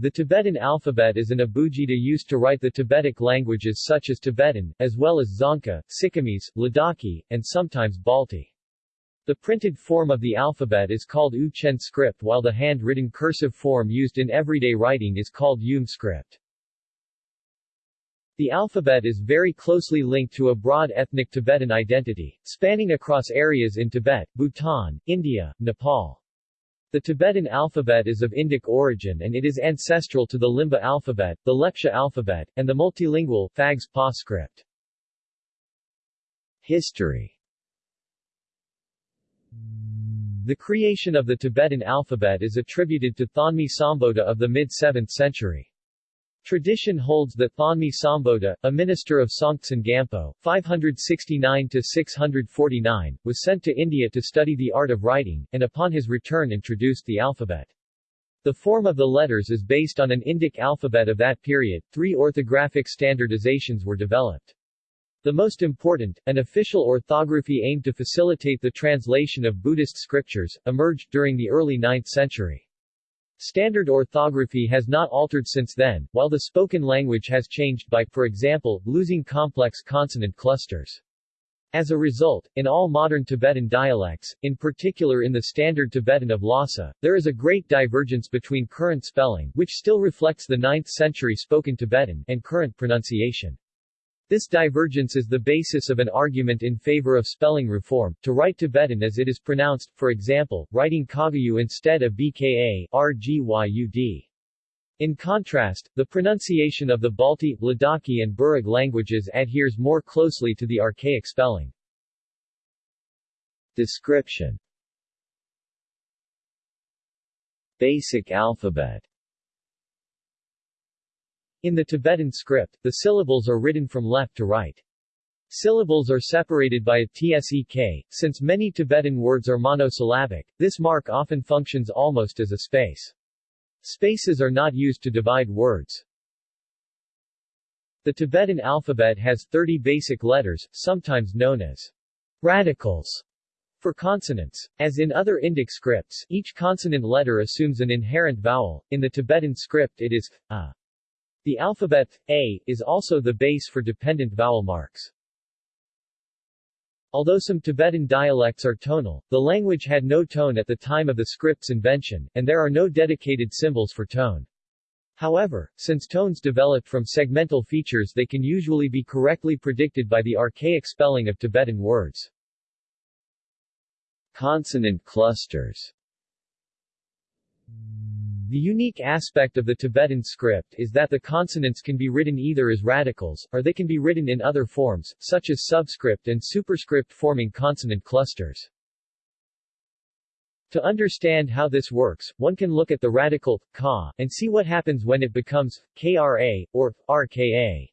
The Tibetan alphabet is an abugida used to write the Tibetic languages such as Tibetan, as well as Dzongkha, Sikkimese, Ladakhi, and sometimes Balti. The printed form of the alphabet is called U-Chen script while the hand-written cursive form used in everyday writing is called Yum script. The alphabet is very closely linked to a broad ethnic Tibetan identity, spanning across areas in Tibet, Bhutan, India, Nepal. The Tibetan alphabet is of Indic origin and it is ancestral to the Limbu alphabet, the Lepcha alphabet, and the multilingual Phags Pa script. History The creation of the Tibetan alphabet is attributed to Thonmi Sambhota of the mid-7th century. Tradition holds that Thonmi Sambhota, a minister of Songtsen Gampo, 569-649, was sent to India to study the art of writing, and upon his return introduced the alphabet. The form of the letters is based on an Indic alphabet of that period. Three orthographic standardizations were developed. The most important, an official orthography aimed to facilitate the translation of Buddhist scriptures, emerged during the early 9th century. Standard orthography has not altered since then, while the spoken language has changed by, for example, losing complex consonant clusters. As a result, in all modern Tibetan dialects, in particular in the Standard Tibetan of Lhasa, there is a great divergence between current spelling which still reflects the 9th century spoken Tibetan and current pronunciation. This divergence is the basis of an argument in favor of spelling reform, to write Tibetan as it is pronounced, for example, writing Kagyu instead of BKA, RGYUD. In contrast, the pronunciation of the Balti, Ladakhi and Burig languages adheres more closely to the archaic spelling. Description Basic alphabet in the Tibetan script, the syllables are written from left to right. Syllables are separated by a tsek. Since many Tibetan words are monosyllabic, this mark often functions almost as a space. Spaces are not used to divide words. The Tibetan alphabet has 30 basic letters, sometimes known as radicals, for consonants. As in other Indic scripts, each consonant letter assumes an inherent vowel. In the Tibetan script it is a. The alphabet, A, is also the base for dependent vowel marks. Although some Tibetan dialects are tonal, the language had no tone at the time of the script's invention, and there are no dedicated symbols for tone. However, since tones developed from segmental features they can usually be correctly predicted by the archaic spelling of Tibetan words. Consonant clusters the unique aspect of the Tibetan script is that the consonants can be written either as radicals, or they can be written in other forms, such as subscript and superscript forming consonant clusters. To understand how this works, one can look at the radical, ka, and see what happens when it becomes, kra, or, rka.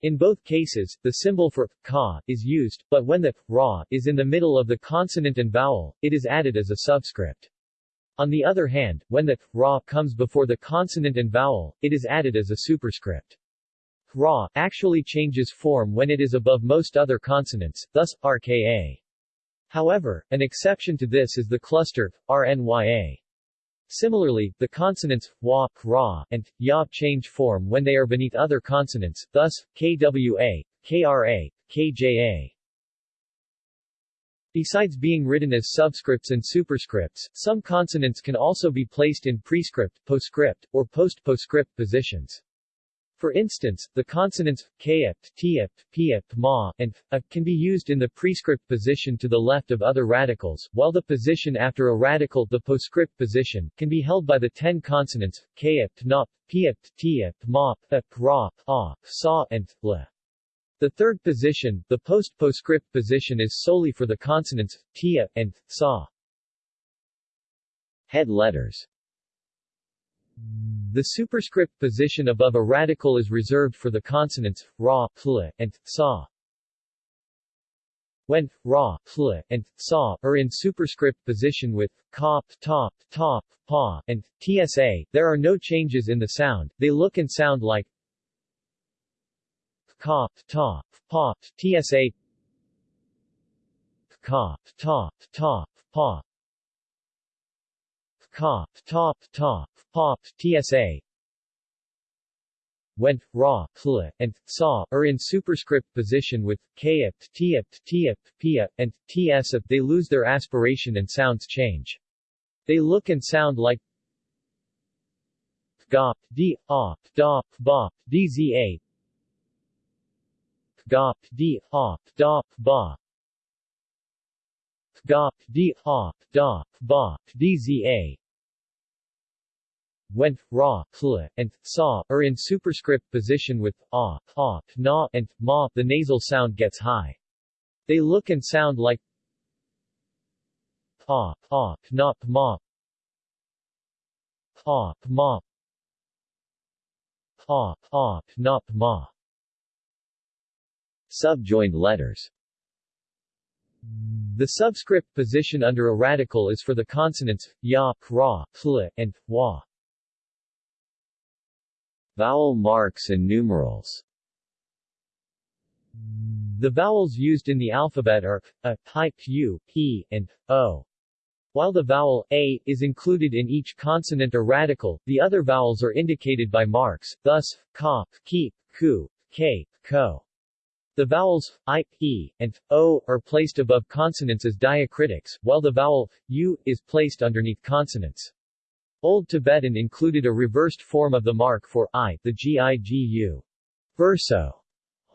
In both cases, the symbol for, ka, is used, but when the, ra, is in the middle of the consonant and vowel, it is added as a subscript. On the other hand, when the ra comes before the consonant and vowel, it is added as a superscript. Ra actually changes form when it is above most other consonants, thus, rka. However, an exception to this is the cluster, rnya. Similarly, the consonants wa, ra, and ya change form when they are beneath other consonants, thus, kwa, kra, kja. Besides being written as subscripts and superscripts, some consonants can also be placed in prescript, postscript, or post-postscript positions. For instance, the consonants kapt, tiept, piept, ma, and a can be used in the prescript position to the left of other radicals, while the position after a radical, the postscript position, can be held by the ten consonants kapt, nop, piept, tiept, ma, ra, a, sa, and la. The third position, the post-postscript position is solely for the consonants, tia, and sa. Head letters The superscript position above a radical is reserved for the consonants, ra, pl, and sa. When ra, pl, and sa are in superscript position with kop, top, top, pa, and tsa, there are no changes in the sound, they look and sound like Ka, Ta, Pa, TSA Ka, Ta, Ta, Pa Ka, Ta, Ta, Pa, TSA went, ra, pl, and sa are in superscript position with kapt, tiapt, tiapt, pia, and ts. They lose their aspiration and sounds change. They look and sound like gop, d, op, dop, bop, dza, gop, d, op, dop, ba, gop, d, op, dop, ba, dza, went, ra, pl, and sa are in superscript position with a, a, na, and ma. The nasal sound gets high. They look and sound like pa, pa, na, ma, pa, ma, pa, pa, na, ma. Subjoined letters the subscript position under a radical is for the consonants ya, ra, pl, and wa. Vowel marks and numerals The vowels used in the alphabet are a, pi, u, p, and o. While the vowel a is included in each consonant or radical, the other vowels are indicated by marks, thus, ka, ki, ku, k, ko. The vowels i, e, and o are placed above consonants as diacritics, while the vowel u is placed underneath consonants. Old Tibetan included a reversed form of the mark for i, the gigu. Verso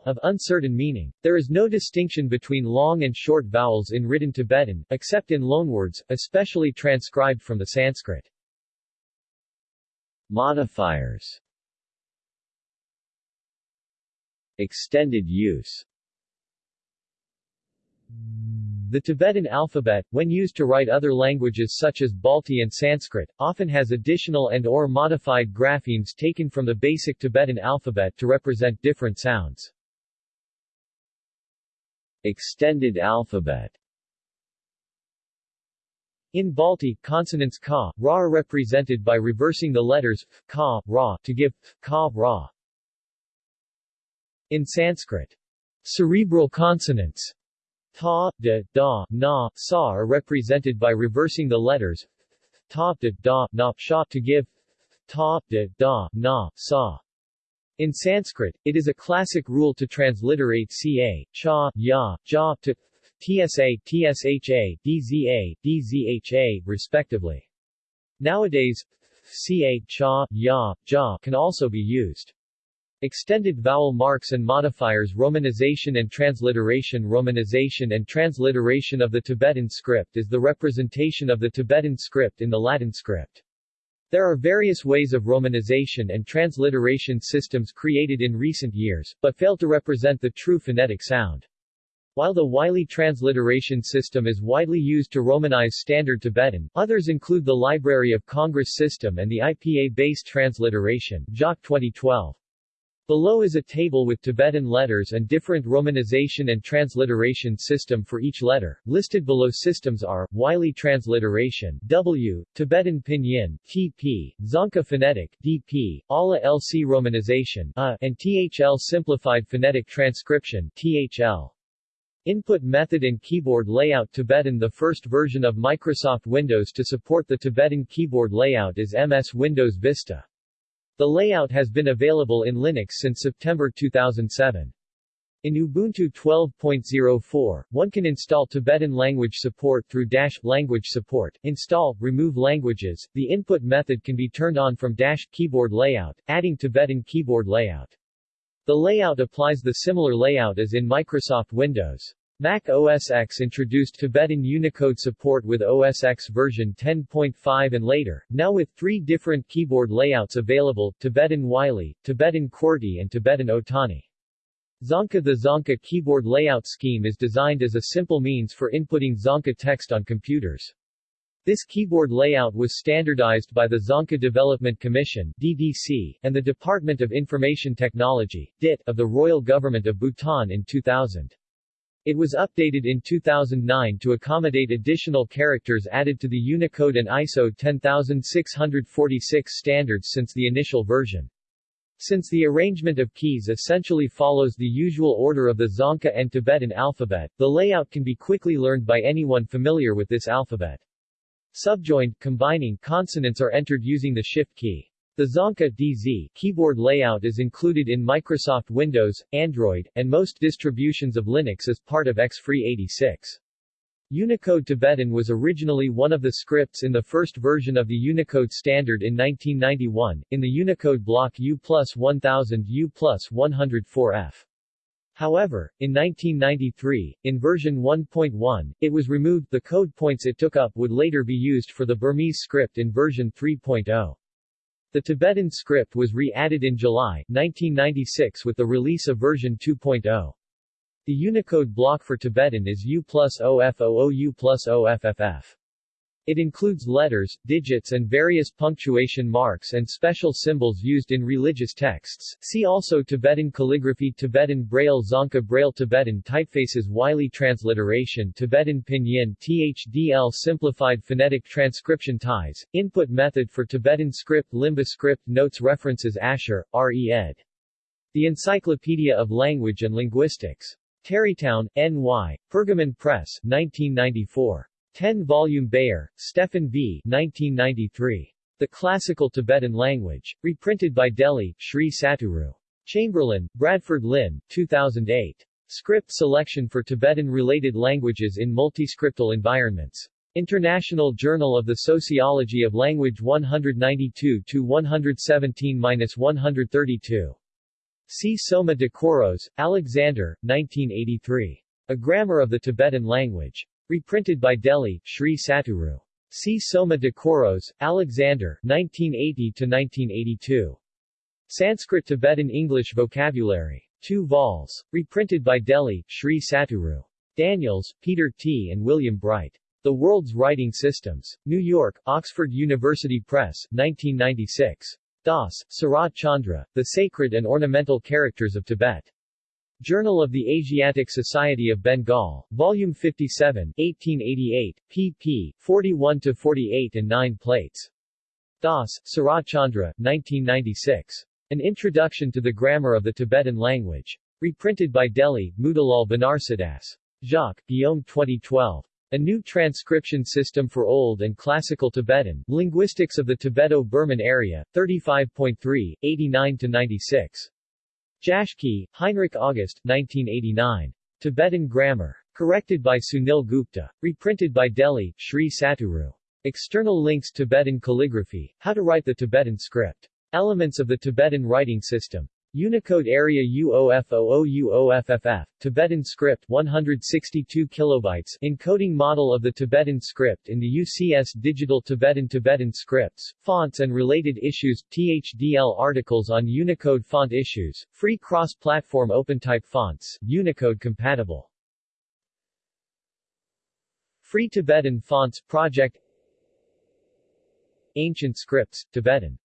of uncertain meaning. There is no distinction between long and short vowels in written Tibetan, except in loanwords, especially transcribed from the Sanskrit. Modifiers Extended use the Tibetan alphabet, when used to write other languages such as Balti and Sanskrit, often has additional and or modified graphemes taken from the basic Tibetan alphabet to represent different sounds. Extended alphabet in Balti, consonants ka, ra are represented by reversing the letters f, ka, ra to give f, ka, ra. In Sanskrit, cerebral consonants Ta, de, da, na, sa are represented by reversing the letters ta, de, da, na, sha to give ta, de, da, na, sa. In Sanskrit, it is a classic rule to transliterate ca, cha, ya, ja to tsa, tsha, dza, dzha, respectively. Nowadays, ca, cha, ya, ja can also be used. Extended vowel marks and modifiers Romanization and transliteration Romanization and transliteration of the Tibetan script is the representation of the Tibetan script in the Latin script. There are various ways of romanization and transliteration systems created in recent years, but fail to represent the true phonetic sound. While the Wylie transliteration system is widely used to Romanize Standard Tibetan, others include the Library of Congress system and the IPA-based transliteration Jacques 2012. Below is a table with Tibetan letters and different romanization and transliteration system for each letter. Listed below systems are, Wylie transliteration W, Tibetan pinyin TP, Dzongkha phonetic DP, Ala LC romanization A, and THL simplified phonetic transcription THL. Input method and keyboard layout Tibetan The first version of Microsoft Windows to support the Tibetan keyboard layout is MS Windows Vista. The layout has been available in Linux since September 2007. In Ubuntu 12.04, one can install Tibetan language support through dash language support, install, remove languages. The input method can be turned on from dash keyboard layout, adding Tibetan keyboard layout. The layout applies the similar layout as in Microsoft Windows. Mac OS X introduced Tibetan Unicode support with OS X version 10.5 and later, now with three different keyboard layouts available, Tibetan Wylie, Tibetan QWERTY and Tibetan Otani. Dzongkha The Dzongkha keyboard layout scheme is designed as a simple means for inputting Dzongkha text on computers. This keyboard layout was standardized by the Dzongkha Development Commission DDC, and the Department of Information Technology DIT, of the Royal Government of Bhutan in 2000. It was updated in 2009 to accommodate additional characters added to the Unicode and ISO 10646 standards since the initial version. Since the arrangement of keys essentially follows the usual order of the Dzongkha and Tibetan alphabet, the layout can be quickly learned by anyone familiar with this alphabet. Subjoined, combining consonants are entered using the shift key. The Dzongkha DZ keyboard layout is included in Microsoft Windows, Android, and most distributions of Linux as part of XFree86. Unicode Tibetan was originally one of the scripts in the first version of the Unicode standard in 1991, in the Unicode block U plus 1000 U plus 104F. However, in 1993, in version 1.1, it was removed the code points it took up would later be used for the Burmese script in version 3.0. The Tibetan script was re-added in July 1996 with the release of version 2.0. The Unicode block for Tibetan is U plus OFOO U plus OFFF. It includes letters, digits and various punctuation marks and special symbols used in religious texts. See also Tibetan calligraphy Tibetan Braille Dzongkha Braille Tibetan typefaces Wylie transliteration Tibetan Pinyin THDL Simplified phonetic transcription ties, input method for Tibetan script Limbu script Notes References Asher, R.E. ed. The Encyclopedia of Language and Linguistics. Tarrytown, N.Y., Pergamon Press, 1994. 10-volume Beyer, Stephan V. 1993. The Classical Tibetan Language. Reprinted by Delhi, Sri Satguru. Chamberlain, Bradford Lynn, 2008. Script Selection for Tibetan-related languages in multiscriptal environments. International Journal of the Sociology of Language 192-117-132. C. Soma de Koros, Alexander, 1983. A Grammar of the Tibetan Language. Reprinted by Delhi, Sri Satguru. C. Soma de Koros, Alexander 1980-1982. Sanskrit Tibetan English Vocabulary. 2 vols. Reprinted by Delhi, Sri Satguru. Daniels, Peter T. and William Bright. The World's Writing Systems. New York, Oxford University Press, 1996. Das, Sarat Chandra, The Sacred and Ornamental Characters of Tibet. Journal of the Asiatic Society of Bengal, Volume 57, 1888, pp. 41-48 and 9 plates. Das, Saratchandra, 1996. An Introduction to the Grammar of the Tibetan Language. Reprinted by Delhi, Motilal Banarsidass. Jacques, Guillaume 2012. A New Transcription System for Old and Classical Tibetan, Linguistics of the Tibeto-Burman Area, 35.3, 89-96. Jaschke, Heinrich August, 1989. Tibetan Grammar. Corrected by Sunil Gupta. Reprinted by Delhi, Sri Satguru. External links Tibetan calligraphy, how to write the Tibetan script. Elements of the Tibetan writing system. Unicode area UOFOOUOFFF, Tibetan script 162 kilobytes. Encoding model of the Tibetan script in the UCS Digital Tibetan Tibetan scripts, fonts and related issues, THDL articles on Unicode font issues, free cross-platform OpenType fonts, Unicode compatible. Free Tibetan Fonts Project. Ancient Scripts, Tibetan